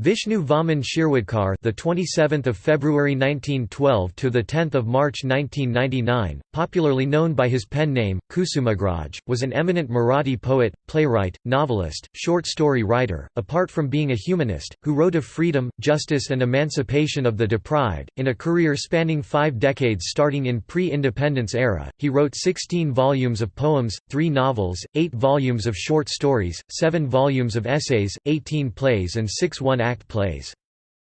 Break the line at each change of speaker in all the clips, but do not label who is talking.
Vishnu Vaman Shirwadkar, the 27th of February 1912 to the 10th of March 1999, popularly known by his pen name Kusumagraj, was an eminent Marathi poet, playwright, novelist, short story writer. Apart from being a humanist, who wrote of freedom, justice, and emancipation of the deprived, in a career spanning five decades starting in pre-independence era, he wrote 16 volumes of poems, three novels, eight volumes of short stories, seven volumes of essays, 18 plays, and six one act plays.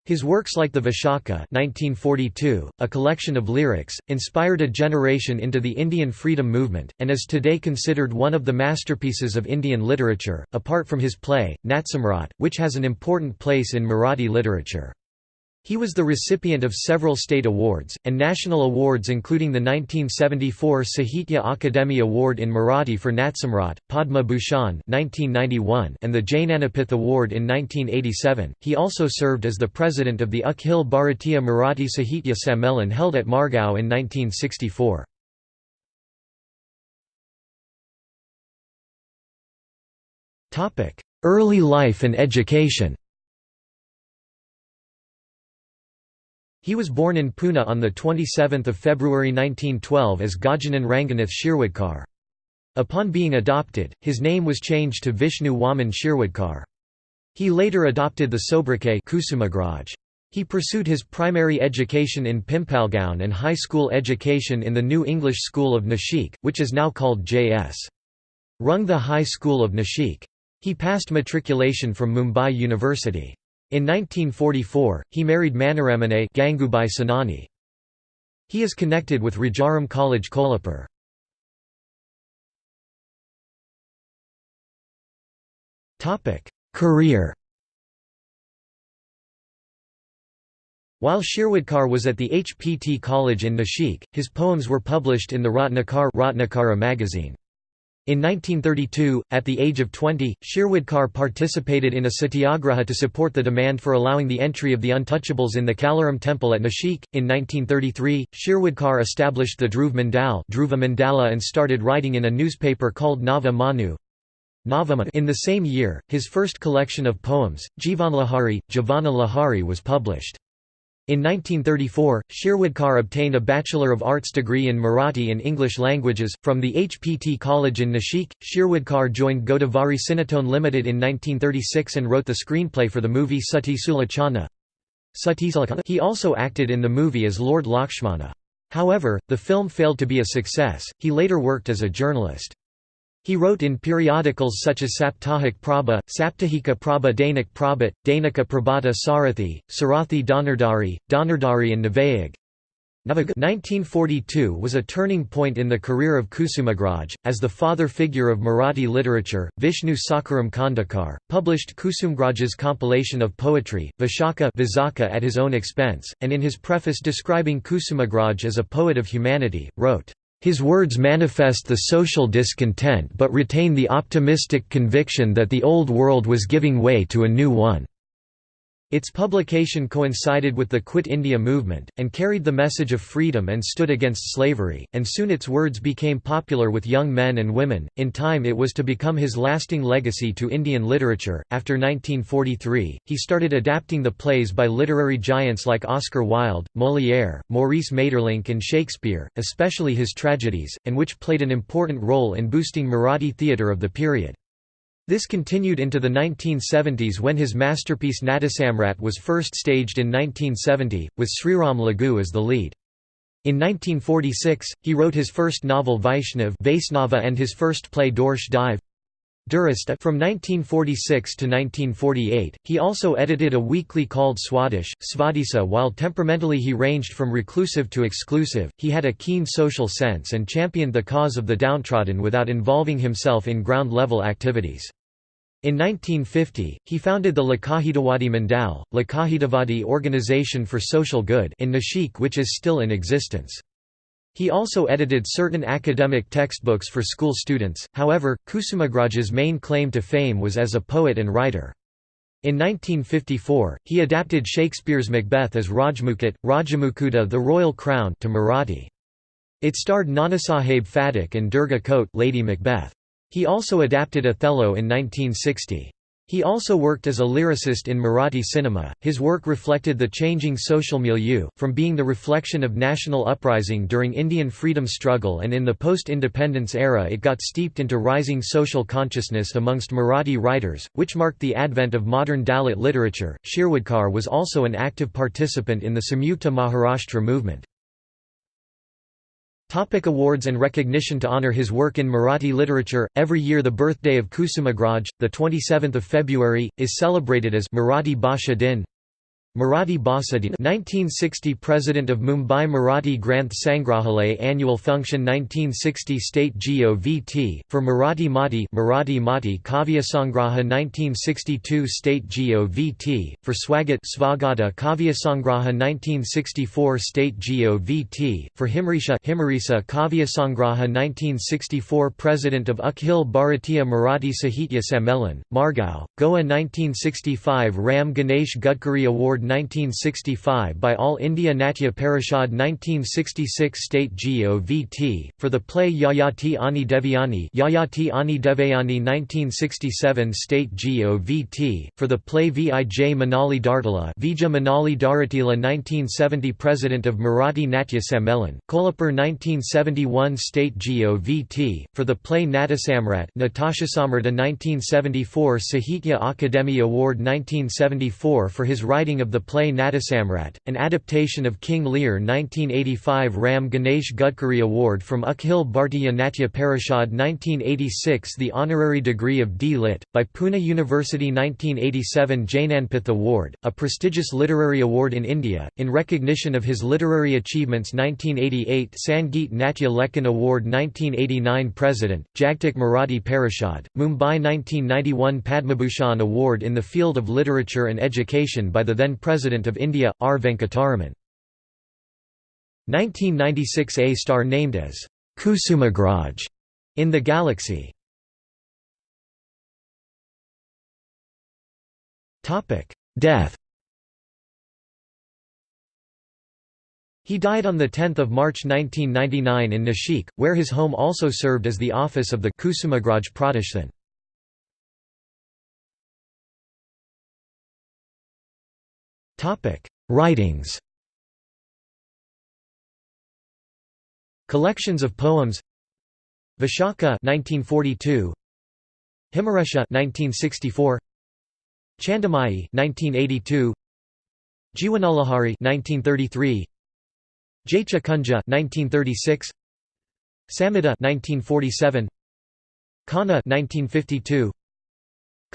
His works like the Vishaka 1942, a collection of lyrics, inspired a generation into the Indian freedom movement, and is today considered one of the masterpieces of Indian literature, apart from his play, Natsamrat, which has an important place in Marathi literature. He was the recipient of several state awards, and national awards including the 1974 Sahitya Akademi Award in Marathi for Natsamrat, Padma Bhushan and the Jnanapith Award in 1987. He also served as the president of the Akhil Bharatiya Marathi Sahitya Sammelan held at Margao in 1964. Early life and education He was born in Pune on 27 February 1912 as Gajanan Ranganath Shirwadkar. Upon being adopted, his name was changed to Vishnu Waman Shirwadkar. He later adopted the sobriquet Kusumagraj. He pursued his primary education in Pimpalgaon and high school education in the New English School of Nashik, which is now called J.S. Rungta High School of Nashik. He passed matriculation from Mumbai University. In 1944, he married Manoramane Gangubai. He is connected with Rajaram College Kolhapur. Career While Shirwadkar was at the HPT College in Nashik, his poems were published in the Ratnakar Ratnakara magazine. In 1932, at the age of 20, Shirwadkar participated in a satyagraha to support the demand for allowing the entry of the untouchables in the Kalaram temple at Nashik. In 1933, Shirwadkar established the Dhruv Mandal Dhruva Mandala and started writing in a newspaper called Nava Manu. In the same year, his first collection of poems, Jivanlahari, Javana Lahari was published. In 1934, Shirwadkar obtained a Bachelor of Arts degree in Marathi and English languages. From the HPT College in Nashik, Shirwadkar joined Godavari Cinetone Limited in 1936 and wrote the screenplay for the movie Sati Sulochana. He also acted in the movie as Lord Lakshmana. However, the film failed to be a success, he later worked as a journalist. He wrote in periodicals such as Saptahik Prabha, Saptahika Prabha Dainik Prabhat, Dainika Prabhata Sarathi, Sarathi Donardari, Donardari and Navayag. 1942 was a turning point in the career of Kusumagraj, as the father figure of Marathi literature, Vishnu Sakharam Khandekar, published Kusumagraj's compilation of poetry, Vishaka at his own expense, and in his preface describing Kusumagraj as a poet of humanity, wrote, his words manifest the social discontent but retain the optimistic conviction that the old world was giving way to a new one. Its publication coincided with the Quit India movement, and carried the message of freedom and stood against slavery, and soon its words became popular with young men and women. In time, it was to become his lasting legacy to Indian literature. After 1943, he started adapting the plays by literary giants like Oscar Wilde, Molière, Maurice Maeterlinck, and Shakespeare, especially his tragedies, and which played an important role in boosting Marathi theatre of the period. This continued into the 1970s when his masterpiece Natasamrat was first staged in 1970, with Sriram Lagu as the lead. In 1946, he wrote his first novel Vaishnav Vaisnava and his first play Dorsh Dive from 1946 to 1948, he also edited a weekly called Swadish, Svadisa while temperamentally he ranged from reclusive to exclusive, he had a keen social sense and championed the cause of the downtrodden without involving himself in ground-level activities. In 1950, he founded the Lokahitawadi Mandal, Lokahitavadi Organization for Social Good in Nashik which is still in existence. He also edited certain academic textbooks for school students, however, Kusumagraj's main claim to fame was as a poet and writer. In 1954, he adapted Shakespeare's Macbeth as Rajmukut, Rajamukuta the Royal Crown to Marathi. It starred Nanasaheb Phatak and Durga Khote Lady Macbeth. He also adapted Othello in 1960. He also worked as a lyricist in Marathi cinema. His work reflected the changing social milieu, from being the reflection of national uprising during Indian freedom struggle and in the post-independence era it got steeped into rising social consciousness amongst Marathi writers, which marked the advent of modern Dalit literature. Shirwadkar was also an active participant in the Samyukta Maharashtra movement. Topic awards and recognition To honor his work in Marathi literature, every year the birthday of Kusumagraj, the 27th of February, is celebrated as Marathi Bhasha Din. Marathi Basadin 1960 President of Mumbai Marathi Granth Sangrahalaya Annual Function 1960 State GOVT, for Marathi Mati Marathi Mati Kavya Sangraha 1962 State GOVT, for Swagat Svagata Kavya Sangraha 1964 State GOVT, for Himrisha Himarisa Kavya Sangraha 1964 President of Akhil Bharatiya Marathi Sahitya Sammelan, Margao, Goa 1965 Ram Ganesh Gadkari Award 1965 by All India Natya Parishad 1966 State GOVT, for the play Yayati Ani Devyani Yayati Ani Devayani 1967 State GOVT, for the play Vij Manali Dartila Vija Manali Daratila 1970 President of Marathi Natya Sammelan, Kolhapur 1971 State GOVT, for the play Natasamrat Natasha Samrata 1974 Sahitya Akademi Award 1974 for his writing of the the play Natasamrat, an adaptation of King Lear 1985 Ram Ganesh Gadkari Award from Akhil Bhartiya Natya Parishad 1986 The honorary degree of D. Lit. by Pune University 1987 Jnanpith Award, a prestigious literary award in India, in recognition of his literary achievements 1988 Sangeet Natya Lekhan Award 1989 President, Jagtik Marathi Parishad, Mumbai 1991 Padmabhushan Award in the field of literature and education by the then President of India, R. Venkataraman. 1996 A star named as Kusumagraj in the galaxy. Death He died on 10 March 1999 in Nashik, where his home also served as the office of the Kusumagraj Pratishthan. Writings Collections of poems Vishaka 1942 Himaresha 1964 Chandamayi 1982 Jiwanalahari 1933 Jaitya Kunja 1936 Samhita 1947 Kana 1952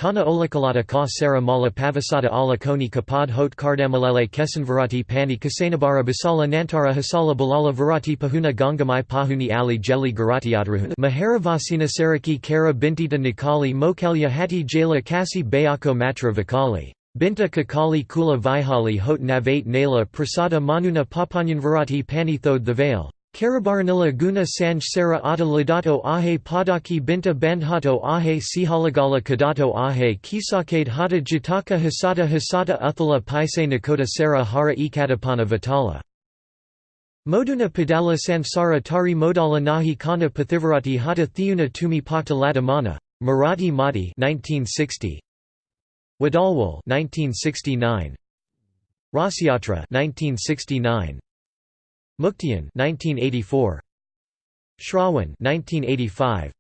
Kana olakalata ka sara mala pavasata ala koni kapad hot kardamalele kesanvarati pani kasanabara basala nantara hasala balala varati pahuna gangamai pahuni ali jeli garatiadrahuna maharavasina saraki kara bintita nikali mokelya hati jala kasi bayako matra vikali Binta kakali kula vihali hot navate nala prasada manuna papanyanvarati panithod the veil Karabaranila guna sanj sara ata ladato ahe padaki binta bandhato ahe sihalagala kadato ahe kisakade hata jataka hasata hasata uthala paise nakota sara hara ekatapana vitala. Moduna padala sansara tari modala nahi kana pathivarati hata theuna tumi pata latamana. Marathi Mati 1960. Wadalwal 1969. Rasiyatra 1969. Muktiyan 1984 Shrawan 1985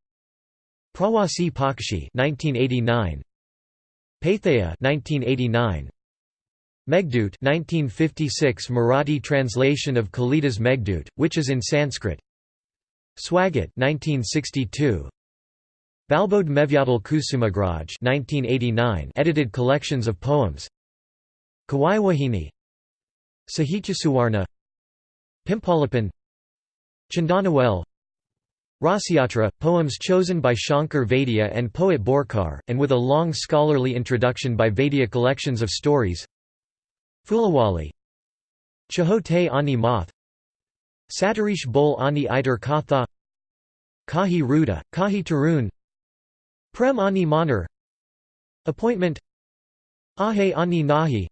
Prawasi Pakshi 1989 Paithaya 1989 Meghdut 1956 Marathi translation of Kalidas Meghdut which is in Sanskrit. Swagat 1962 Balbode Mevyadal Kusumagraj 1989 edited collections of poems. Kawaiwahini. Sahityasuwarna Pimpalapan Chandanawel Rasiyatra, poems chosen by Shankar Vaidya and poet Borkar, and with a long scholarly introduction by Vaidya collections of stories. Fulawali Chahote Ani Math Satarish Bol Ani Iter Katha Kahi Ruda, Kahi Tarun Prem Ani Manar Appointment Ahe Ani Nahi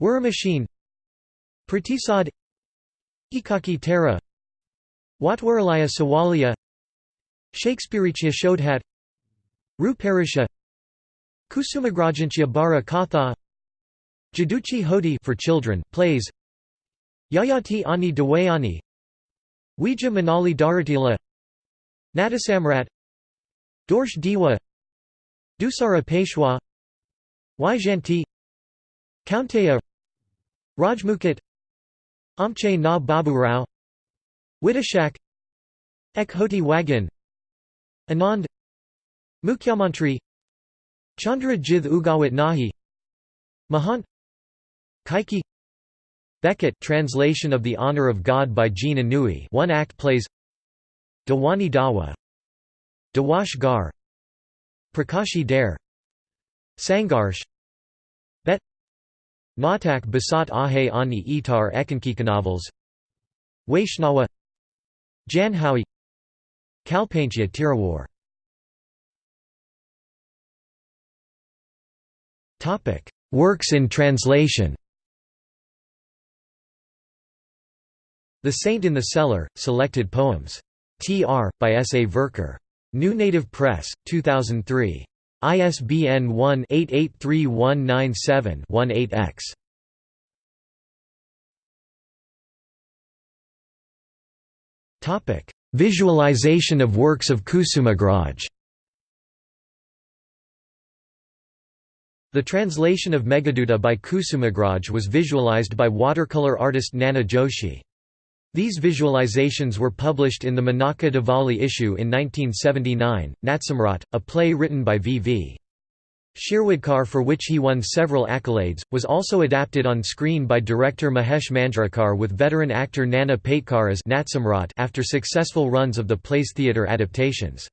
Machine Pratisad Ikaki Tara Watwaralaya Sawalia Shakespeareachya Shodhat. Ruparisha. Kusumagrajantya Bara Katha. Jaduchi Hodi for children, plays. Yayati Ani Dawayani Ouija Manali Daratila Natasamrat. Dorsh Diwa. Dusara Peshwa. Waijanti Kaunteya. Rajmukut Amche Na Baburao Widashak Ekhoti Wagan Anand Mukhyamantri Chandra Jith Ugawat Nahi Mahant Kaiki Beckett translation of The Honor of God by Jean Anouilh one act plays Dawani Dawa Dawash Gar Prakashi Dare Sangarsh Natak Basat Ahe Ani Itar Ekankikanovels Vaishnawa Janhowie Kalpanchya Tirawar Works in translation The Saint in the Cellar, Selected Poems. Tr. by S. A. Verker. New Native Press, 2003. ISBN 1-883197-18-X. Visualization of works of Kusumagraj The translation of Meghaduta by Kusumagraj was visualized by watercolor artist Nana Joshi. These visualizations were published in the Manaka Diwali issue in 1979. Natsamrat, a play written by V. V. Shirwadkar for which he won several accolades, was also adapted on screen by director Mahesh Manjrekar with veteran actor Nana Patekar as Natsamrat after successful runs of the play's theatre adaptations.